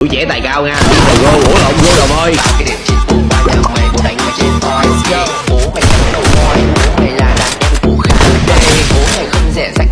tuổi trẻ tài cao nha. Go ủa lộn vô đồng ơi. Bao cái điểm mày bộ trên Bố mày đầu Bố mày là đàn đây Bố mày không